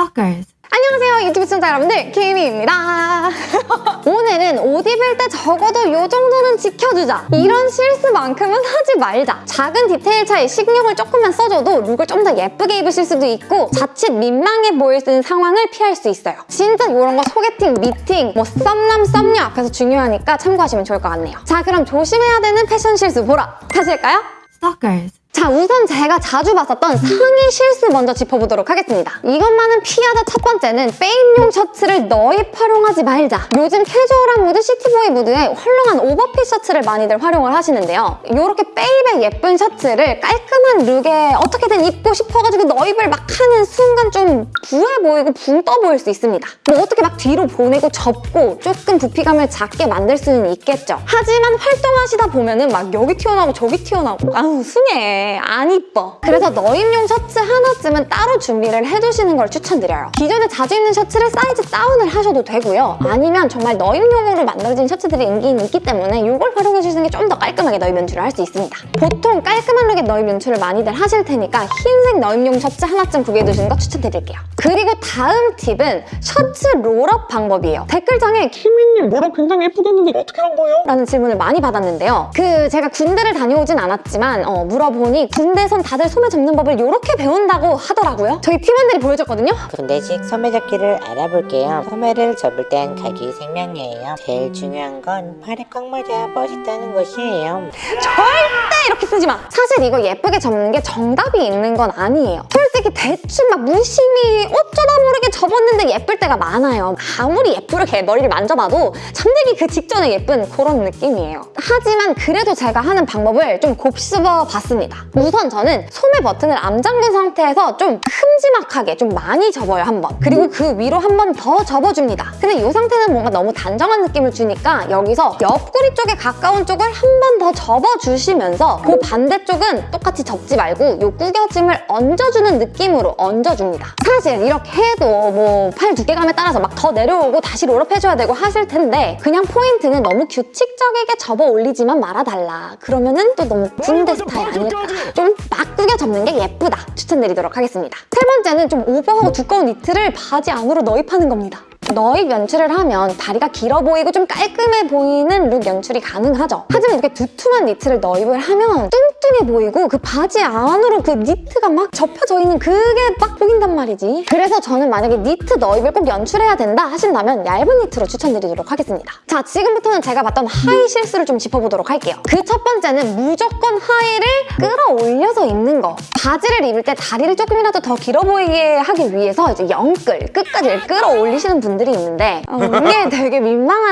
Stalkers. 안녕하세요 유튜브 시청자 여러분들 키미입니다 오늘은 옷 입을 때 적어도 요 정도는 지켜주자 이런 실수만큼은 하지 말자 작은 디테일 차이 신경을 조금만 써줘도 룩을 좀 더 예쁘게 입으실 수도 있고 자칫 민망해 보일 수 있는 상황을 피할 수 있어요 진짜 이런 거 소개팅, 미팅, 뭐 썸남, 썸녀 앞에서 중요하니까 참고하시면 좋을 것 같네요 자 그럼 조심해야 되는 패션 실수 보러 가실까요? Stalkers. 자 우선 제가 자주 봤었던 상의 실수 먼저 짚어보도록 하겠습니다. 이것만은 피하자 첫 번째는 빼입용 셔츠를 넣입 활용하지 말자. 요즘 캐주얼한 무드, city boy 무드에 헐렁한 오버핏 셔츠를 많이들 활용을 하시는데요. 이렇게 빼입의 예쁜 셔츠를 깔끔한 룩에 어떻게든 입고 싶어가지고 넣입을 막 하는 순간 좀 부해 보이고 붕 떠 보일 수 있습니다. 뭐 어떻게 막 뒤로 보내고 접고 조금 부피감을 작게 만들 수는 있겠죠. 하지만 활동하시다 보면은 막 여기 튀어나오고 저기 튀어나오고 아우 숭해. 안 이뻐. 그래서 넣입용 셔츠 하나쯤은 따로 준비를 해두시는 걸 추천드려요. 기존에 자주 입는 셔츠를 사이즈 다운을 하셔도 되고요. 아니면 정말 넣입용으로 만들어진 셔츠들이 있기는 있기 때문에 이걸 활용해주시는 게 좀 더 깔끔하게 넣입 연출을 할 수 있습니다. 보통 깔끔한 룩의 넣입 연출을 많이들 하실 테니까 흰색 넣입용 셔츠 하나쯤 구비해두시는 거 추천드릴게요. 그리고 다음 팁은 셔츠 roll up 방법이에요. 댓글창에 키미님 뭐라 굉장히 예쁘겠는데 어떻게 한 거예요? 라는 질문을 많이 받았는데요. 그 제가 군대를 다녀오진 않았지만 어, 물어보니 군대선 다들 소매 접는 법을 이렇게 배운다고 하더라고요. 저희 팀원들이 보여줬거든요. 군대식 소매 접기를 알아볼게요. 소매를 접을 땐 각이 생명이에요. 제일 중요한 건 팔에 꽉 맞아야 멋있다는 것이에요. 절대 이렇게 쓰지 마. 사실 이거 예쁘게 접는 게 정답이 있는 건 아니에요. 솔직히 대충 막 무심히 어쩌다 모르게 접었는데 예쁠 때가 많아요. 아무리 예쁘게 머리를 만져봐도 잠들기 그 직전에 예쁜 그런 느낌이에요. 하지만 그래도 제가 하는 방법을 좀 곱씹어 봤습니다. 우선 저는 소매 버튼을 암 잠근 상태에서 좀 큼지막하게 좀 많이 접어요, 한 번. 그리고 그 위로 한 번 더 접어줍니다. 근데 이 상태는 뭔가 너무 단정한 느낌을 주니까 여기서 옆구리 쪽에 가까운 쪽을 한 번 더 접어주시면서 그 반대쪽은 똑같이 접지 말고 이 구겨짐을 얹어주는 느낌으로 얹어줍니다. 사실 이렇게 해도 뭐 팔 두께감에 따라서 막 더 내려오고 다시 roll up 해줘야 되고 하실 텐데 그냥 포인트는 너무 규칙적이게 접어 올리지만 말아달라. 그러면은 또 너무 군대 스타일 아닐까. 좀 막 구겨 접는 게 예쁘다. 추천드리도록 하겠습니다. 세 번째는 좀 오버하고 두꺼운 니트를 바지 안으로 넣입하는 겁니다. 너입 연출을 하면 다리가 길어 보이고 좀 깔끔해 보이는 룩 연출이 가능하죠. 하지만 이렇게 두툼한 니트를 너입을 하면 뚱뚱해 보이고 그 바지 안으로 그 니트가 막 접혀져 있는 그게 막 보인단 말이지. 그래서 저는 만약에 니트 너입을 꼭 연출해야 된다 하신다면 얇은 니트로 추천드리도록 하겠습니다. 자, 지금부터는 제가 봤던 하의 실수를 좀 짚어보도록 할게요. 그 첫 번째는 무조건 하의를 끌어올려서 입는 거. 바지를 입을 때 다리를 조금이라도 더 길어 보이게 하기 위해서 이제 영끌, 끝까지 끌어올리시는 분들 이 있는데 어, 이게 되게 민망한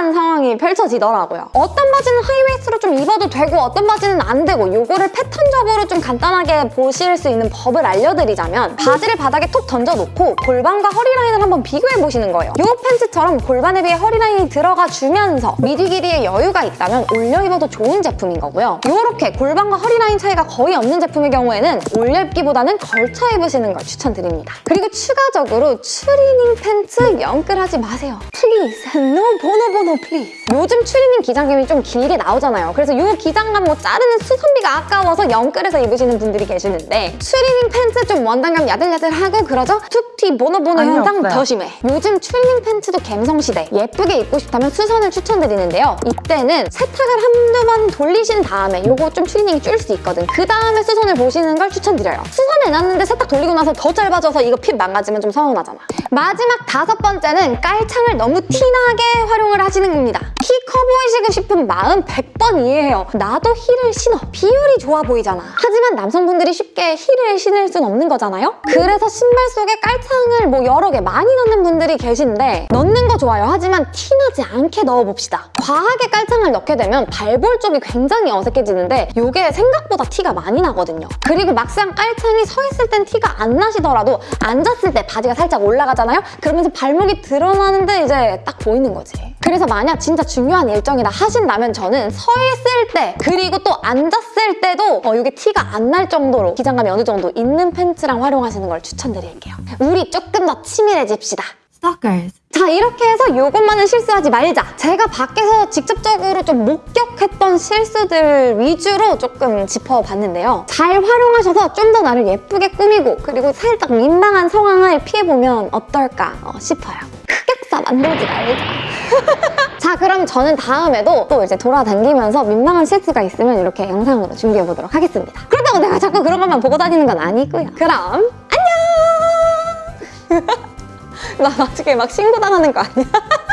상황이 펼쳐지더라고요. 어떤 바지는 high waist로 좀 입어도 되고 어떤 바지는 안 되고 요거를 패턴적으로 좀 간단하게 보실 수 있는 법을 알려드리자면 바지를 바닥에 톡 던져놓고 골반과 허리 라인을 한번 비교해보시는 거예요. 요 팬츠처럼 골반에 비해 허리 라인이 들어가 주면서 밑위 길이에 여유가 있다면 올려 입어도 좋은 제품인 거고요. 요렇게 골반과 허리 라인 차이가 거의 없는 제품의 경우에는 올려 입기보다는 걸쳐 입으시는 걸 추천드립니다. 그리고 추가적으로 추리닝 팬츠 영끌하지 마세요. please, no 보노 보노 please. 요즘 추리닝 기장감이 좀 길게 나오잖아요. 그래서 요 기장감 뭐 자르는 수선비가 아까워서 영끌해서 입으시는 분들이 계시는데 추리닝 팬츠 좀 원단감 야들야들하고 그러죠? 툭튀 보노 보노 아니, 현상 없어요. 더 심해. 요즘 추리닝 팬츠도 갬성시대. 예쁘게 입고 싶다면 수선을 추천드리는데요. 이때는 세탁을 한두 번 돌리신 다음에 요거 좀 추리닝이 줄 수 있거든. 그 다음에 수선을 보시는 걸 추천드려요. 수선해놨는데 세탁 돌리고 나서 더 짧아져서 이거 fit 망가지면 좀 서운하잖아. 마지막 다섯 번째는 깔창을 너무 티나게 활용을 하시는 겁니다. 키 커 보이시고 싶은 마음 100번 이해해요. 나도 힐을 신어. 비율이 좋아 보이잖아. 하지만 남성분들이 쉽게 힐을 신을 순 없는 거잖아요? 그래서 신발 속에 깔창을 뭐 여러 개 많이 넣는 분들이 계신데 넣는 거 좋아요. 하지만 티나지 않게 넣어봅시다. 과하게 깔창을 넣게 되면 발볼 쪽이 굉장히 어색해지는데 이게 생각보다 티가 많이 나거든요. 그리고 막상 깔창이 서 있을 땐 티가 안 나시더라도 앉았을 때 바지가 살짝 올라가잖아요? 그러면서 발목이 드러나는데 이제 딱 보이는 거지. 그래서 만약 진짜 중요한 일정이다 하신다면 저는 서 있을 때 그리고 또 앉았을 때도 어, 이게 티가 안 날 정도로 기장감이 어느 정도 있는 팬츠랑 활용하시는 걸 추천드릴게요. 우리 조금 더 치밀해집시다. Stalkers. 자 이렇게 해서 이것만은 실수하지 말자 제가 밖에서 직접적으로 좀 목격했던 실수들 위주로 조금 짚어봤는데요 잘 활용하셔서 좀 더 나를 예쁘게 꾸미고 그리고 살짝 민망한 상황을 피해보면 어떨까 어, 싶어요 만들지 말자. 자 그럼 저는 다음에도 또 이제 돌아다니면서 민망한 실수가 있으면 이렇게 영상으로 준비해보도록 하겠습니다. 그렇다고 내가 자꾸 그런 것만 보고 다니는 건 아니고요. 그럼 안녕! 나 나중에 막 신고당하는 거 아니야?